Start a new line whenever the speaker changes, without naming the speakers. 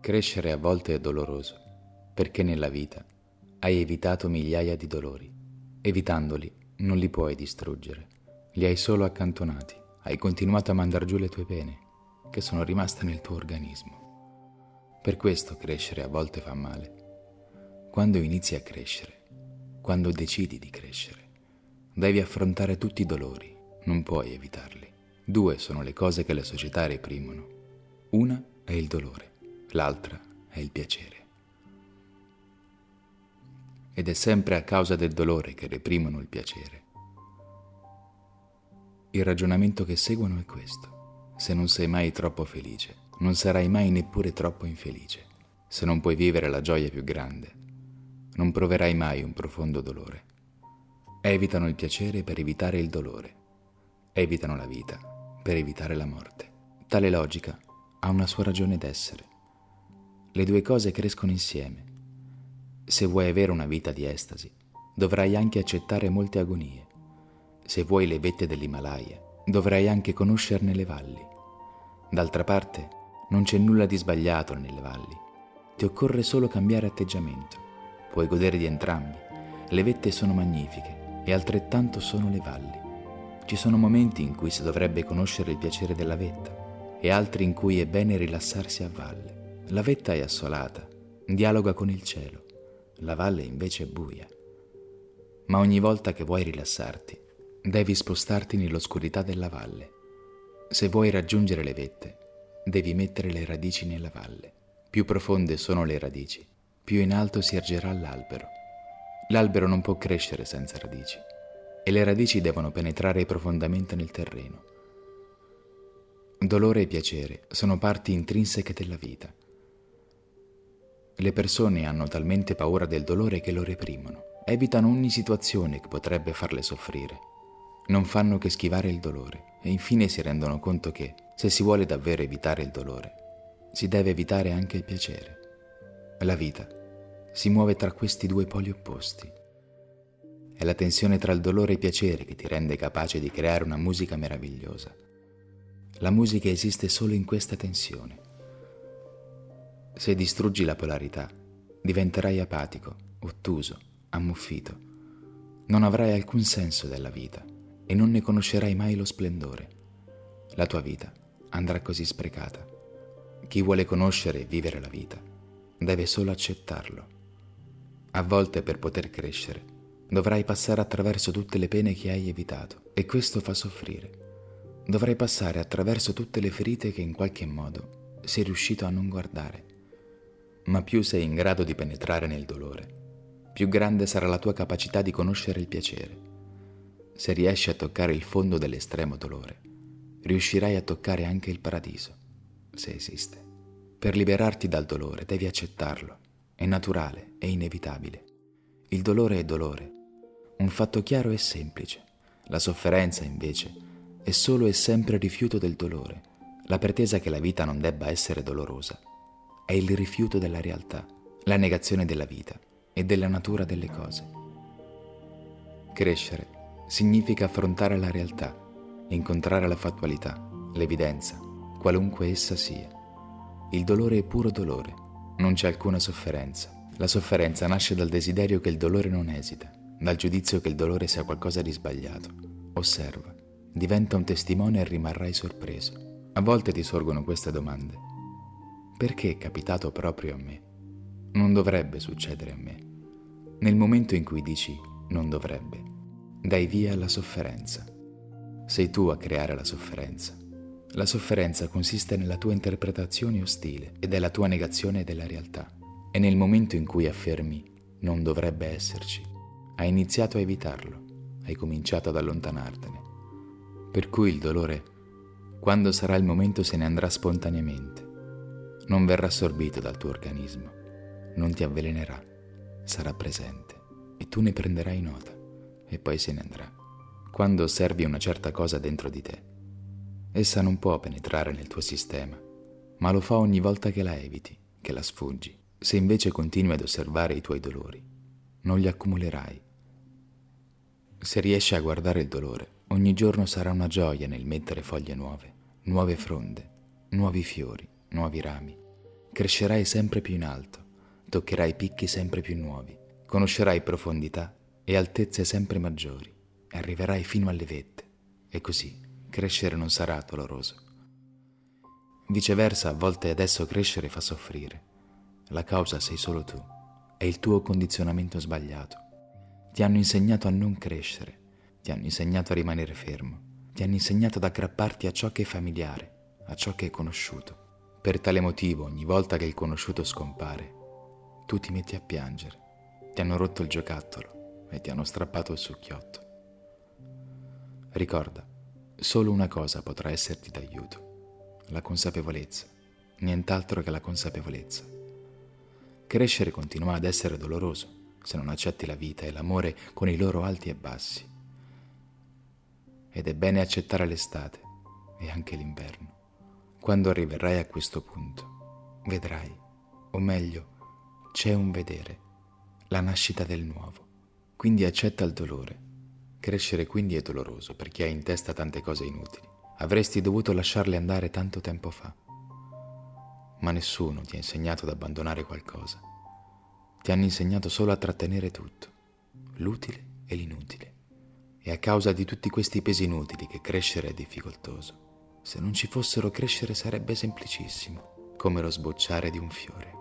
Crescere a volte è doloroso, perché nella vita hai evitato migliaia di dolori. Evitandoli non li puoi distruggere, li hai solo accantonati, hai continuato a mandar giù le tue pene, che sono rimaste nel tuo organismo. Per questo crescere a volte fa male. Quando inizi a crescere, quando decidi di crescere, devi affrontare tutti i dolori, non puoi evitarli. Due sono le cose che la società reprimono. Una è il dolore, l'altra è il piacere. Ed è sempre a causa del dolore che reprimono il piacere. Il ragionamento che seguono è questo. Se non sei mai troppo felice, non sarai mai neppure troppo infelice. Se non puoi vivere la gioia più grande, non proverai mai un profondo dolore. Evitano il piacere per evitare il dolore. Evitano la vita per evitare la morte. Tale logica ha una sua ragione d'essere. Le due cose crescono insieme. Se vuoi avere una vita di estasi, dovrai anche accettare molte agonie. Se vuoi le vette dell'Himalaya, dovrai anche conoscerne le valli. D'altra parte, non c'è nulla di sbagliato nelle valli. Ti occorre solo cambiare atteggiamento. Puoi godere di entrambi. Le vette sono magnifiche e altrettanto sono le valli. Ci sono momenti in cui si dovrebbe conoscere il piacere della vetta e altri in cui è bene rilassarsi a valle. La vetta è assolata, dialoga con il cielo, la valle invece è buia. Ma ogni volta che vuoi rilassarti, devi spostarti nell'oscurità della valle. Se vuoi raggiungere le vette, devi mettere le radici nella valle. Più profonde sono le radici, più in alto si ergerà l'albero. L'albero non può crescere senza radici e le radici devono penetrare profondamente nel terreno. Dolore e piacere sono parti intrinseche della vita. Le persone hanno talmente paura del dolore che lo reprimono, evitano ogni situazione che potrebbe farle soffrire. Non fanno che schivare il dolore e infine si rendono conto che, se si vuole davvero evitare il dolore, si deve evitare anche il piacere. La vita si muove tra questi due poli opposti è la tensione tra il dolore e il piacere che ti rende capace di creare una musica meravigliosa. La musica esiste solo in questa tensione. Se distruggi la polarità, diventerai apatico, ottuso, ammuffito. Non avrai alcun senso della vita e non ne conoscerai mai lo splendore. La tua vita andrà così sprecata. Chi vuole conoscere e vivere la vita deve solo accettarlo. A volte per poter crescere Dovrai passare attraverso tutte le pene che hai evitato e questo fa soffrire. Dovrai passare attraverso tutte le ferite che in qualche modo sei riuscito a non guardare. Ma più sei in grado di penetrare nel dolore, più grande sarà la tua capacità di conoscere il piacere. Se riesci a toccare il fondo dell'estremo dolore, riuscirai a toccare anche il paradiso, se esiste. Per liberarti dal dolore devi accettarlo, è naturale, è inevitabile. Il dolore è dolore un fatto chiaro e semplice. La sofferenza, invece, è solo e sempre rifiuto del dolore, la pretesa che la vita non debba essere dolorosa. È il rifiuto della realtà, la negazione della vita e della natura delle cose. Crescere significa affrontare la realtà, incontrare la fattualità, l'evidenza, qualunque essa sia. Il dolore è puro dolore, non c'è alcuna sofferenza. La sofferenza nasce dal desiderio che il dolore non esita dal giudizio che il dolore sia qualcosa di sbagliato. Osserva, diventa un testimone e rimarrai sorpreso. A volte ti sorgono queste domande. Perché è capitato proprio a me? Non dovrebbe succedere a me. Nel momento in cui dici non dovrebbe, dai via alla sofferenza. Sei tu a creare la sofferenza. La sofferenza consiste nella tua interpretazione ostile e della tua negazione della realtà. E nel momento in cui affermi non dovrebbe esserci, hai iniziato a evitarlo, hai cominciato ad allontanartene. Per cui il dolore, quando sarà il momento, se ne andrà spontaneamente. Non verrà assorbito dal tuo organismo, non ti avvelenerà, sarà presente e tu ne prenderai nota e poi se ne andrà. Quando osservi una certa cosa dentro di te, essa non può penetrare nel tuo sistema, ma lo fa ogni volta che la eviti, che la sfuggi. Se invece continui ad osservare i tuoi dolori, non li accumulerai se riesci a guardare il dolore, ogni giorno sarà una gioia nel mettere foglie nuove, nuove fronde, nuovi fiori, nuovi rami. Crescerai sempre più in alto, toccherai picchi sempre più nuovi, conoscerai profondità e altezze sempre maggiori e arriverai fino alle vette. E così crescere non sarà doloroso. Viceversa, a volte adesso crescere fa soffrire. La causa sei solo tu, è il tuo condizionamento sbagliato. Ti hanno insegnato a non crescere, ti hanno insegnato a rimanere fermo, ti hanno insegnato ad aggrapparti a ciò che è familiare, a ciò che è conosciuto. Per tale motivo, ogni volta che il conosciuto scompare, tu ti metti a piangere. Ti hanno rotto il giocattolo e ti hanno strappato il succhiotto. Ricorda, solo una cosa potrà esserti d'aiuto, la consapevolezza, nient'altro che la consapevolezza. Crescere continua ad essere doloroso se non accetti la vita e l'amore con i loro alti e bassi. Ed è bene accettare l'estate e anche l'inverno. Quando arriverai a questo punto, vedrai, o meglio, c'è un vedere, la nascita del nuovo. Quindi accetta il dolore Crescere quindi è doloroso perché hai in testa tante cose inutili. Avresti dovuto lasciarle andare tanto tempo fa. Ma nessuno ti ha insegnato ad abbandonare qualcosa. Ti hanno insegnato solo a trattenere tutto, l'utile e l'inutile. E a causa di tutti questi pesi inutili che crescere è difficoltoso. Se non ci fossero crescere sarebbe semplicissimo, come lo sbocciare di un fiore.